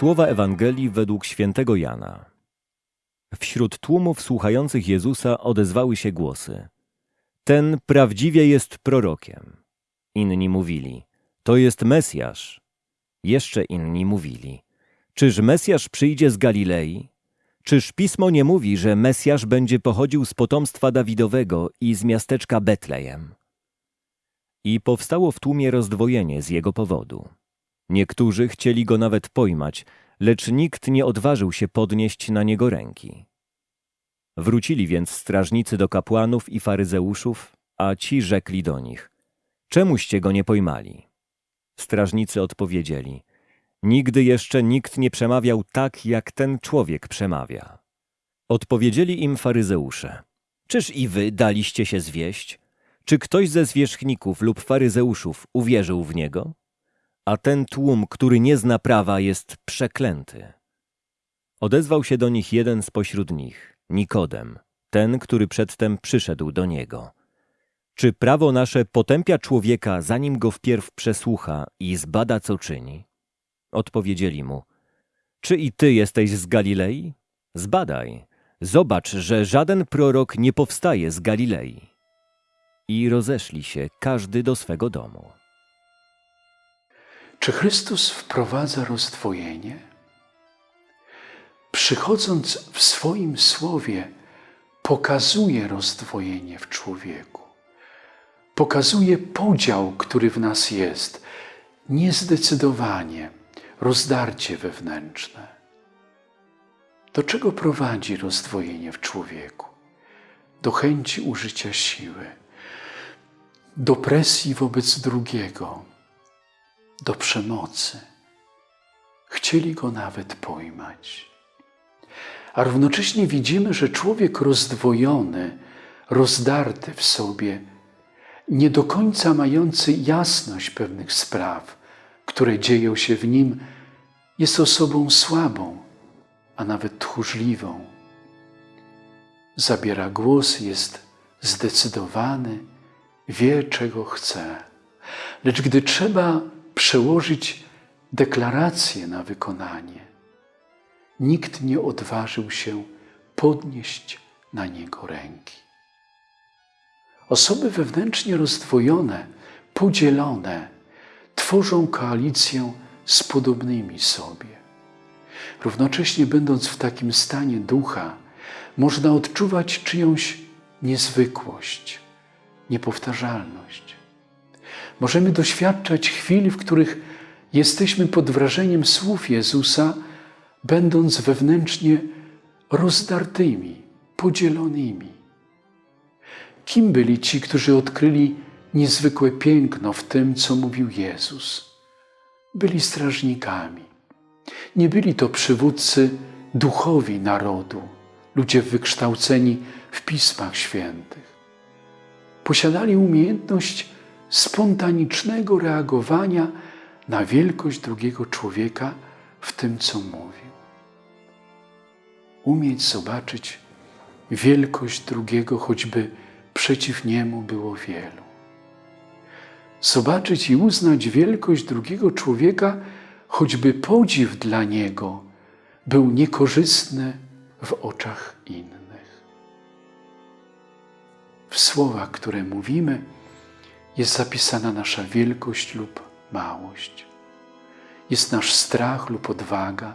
Słowa Ewangelii według świętego Jana. Wśród tłumów słuchających Jezusa odezwały się głosy. Ten prawdziwie jest prorokiem. Inni mówili, to jest Mesjasz. Jeszcze inni mówili, czyż Mesjasz przyjdzie z Galilei? Czyż Pismo nie mówi, że Mesjasz będzie pochodził z potomstwa Dawidowego i z miasteczka Betlejem? I powstało w tłumie rozdwojenie z jego powodu. Niektórzy chcieli go nawet pojmać, lecz nikt nie odważył się podnieść na niego ręki. Wrócili więc strażnicy do kapłanów i faryzeuszów, a ci rzekli do nich: Czemuście go nie pojmali? Strażnicy odpowiedzieli: Nigdy jeszcze nikt nie przemawiał tak, jak ten człowiek przemawia. Odpowiedzieli im faryzeusze: Czyż i wy daliście się zwieść? Czy ktoś ze zwierzchników lub faryzeuszów uwierzył w niego? A ten tłum, który nie zna prawa, jest przeklęty. Odezwał się do nich jeden spośród nich, Nikodem, ten, który przedtem przyszedł do niego. Czy prawo nasze potępia człowieka, zanim go wpierw przesłucha i zbada, co czyni? Odpowiedzieli mu, czy i ty jesteś z Galilei? Zbadaj, zobacz, że żaden prorok nie powstaje z Galilei. I rozeszli się, każdy do swego domu. Czy Chrystus wprowadza rozdwojenie? Przychodząc w swoim słowie, pokazuje rozdwojenie w człowieku. Pokazuje podział, który w nas jest, niezdecydowanie, rozdarcie wewnętrzne. Do czego prowadzi rozdwojenie w człowieku? Do chęci użycia siły, do presji wobec drugiego, do przemocy. Chcieli go nawet pojmać. A równocześnie widzimy, że człowiek rozdwojony, rozdarty w sobie, nie do końca mający jasność pewnych spraw, które dzieją się w nim, jest osobą słabą, a nawet tchórzliwą. Zabiera głos, jest zdecydowany, wie, czego chce. Lecz gdy trzeba przełożyć deklarację na wykonanie, nikt nie odważył się podnieść na niego ręki. Osoby wewnętrznie rozdwojone, podzielone, tworzą koalicję z podobnymi sobie. Równocześnie, będąc w takim stanie ducha, można odczuwać czyjąś niezwykłość, niepowtarzalność. Możemy doświadczać chwil, w których jesteśmy pod wrażeniem słów Jezusa, będąc wewnętrznie rozdartymi, podzielonymi. Kim byli ci, którzy odkryli niezwykłe piękno w tym, co mówił Jezus? Byli strażnikami. Nie byli to przywódcy duchowi narodu, ludzie wykształceni w pismach świętych. Posiadali umiejętność spontanicznego reagowania na wielkość drugiego człowieka w tym, co mówił. Umieć zobaczyć wielkość drugiego, choćby przeciw niemu było wielu. Zobaczyć i uznać wielkość drugiego człowieka, choćby podziw dla niego był niekorzystny w oczach innych. W słowach, które mówimy, jest zapisana nasza wielkość lub małość. Jest nasz strach lub odwaga,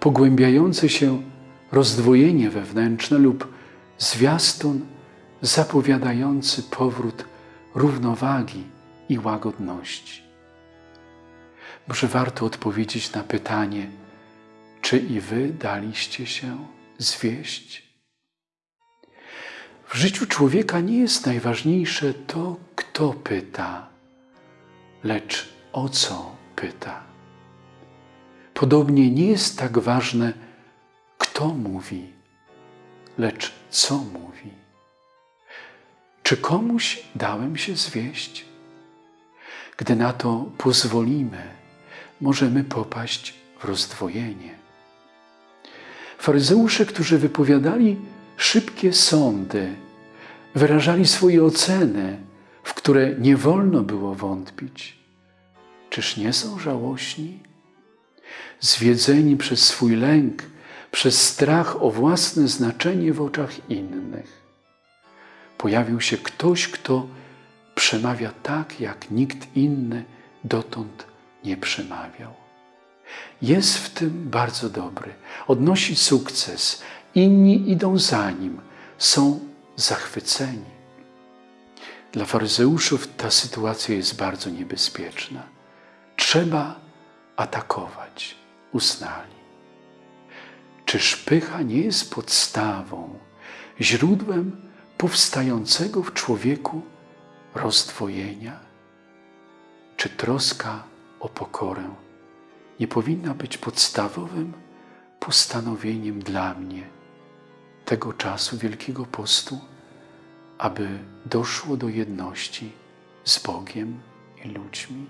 pogłębiające się rozdwojenie wewnętrzne lub zwiastun zapowiadający powrót równowagi i łagodności. Może warto odpowiedzieć na pytanie, czy i wy daliście się zwieść? W życiu człowieka nie jest najważniejsze to, kto pyta, lecz o co pyta. Podobnie nie jest tak ważne, kto mówi, lecz co mówi. Czy komuś dałem się zwieść? Gdy na to pozwolimy, możemy popaść w rozdwojenie. Faryzeusze, którzy wypowiadali szybkie sądy, wyrażali swoje oceny, w które nie wolno było wątpić. Czyż nie są żałośni? zwiedzeni przez swój lęk, przez strach o własne znaczenie w oczach innych. Pojawił się ktoś, kto przemawia tak, jak nikt inny dotąd nie przemawiał. Jest w tym bardzo dobry, odnosi sukces, inni idą za nim, są zachwyceni. Dla faryzeuszów ta sytuacja jest bardzo niebezpieczna. Trzeba atakować, uznali. Czyż pycha nie jest podstawą, źródłem powstającego w człowieku rozdwojenia? Czy troska o pokorę nie powinna być podstawowym postanowieniem dla mnie tego czasu Wielkiego Postu, aby doszło do jedności z Bogiem i ludźmi?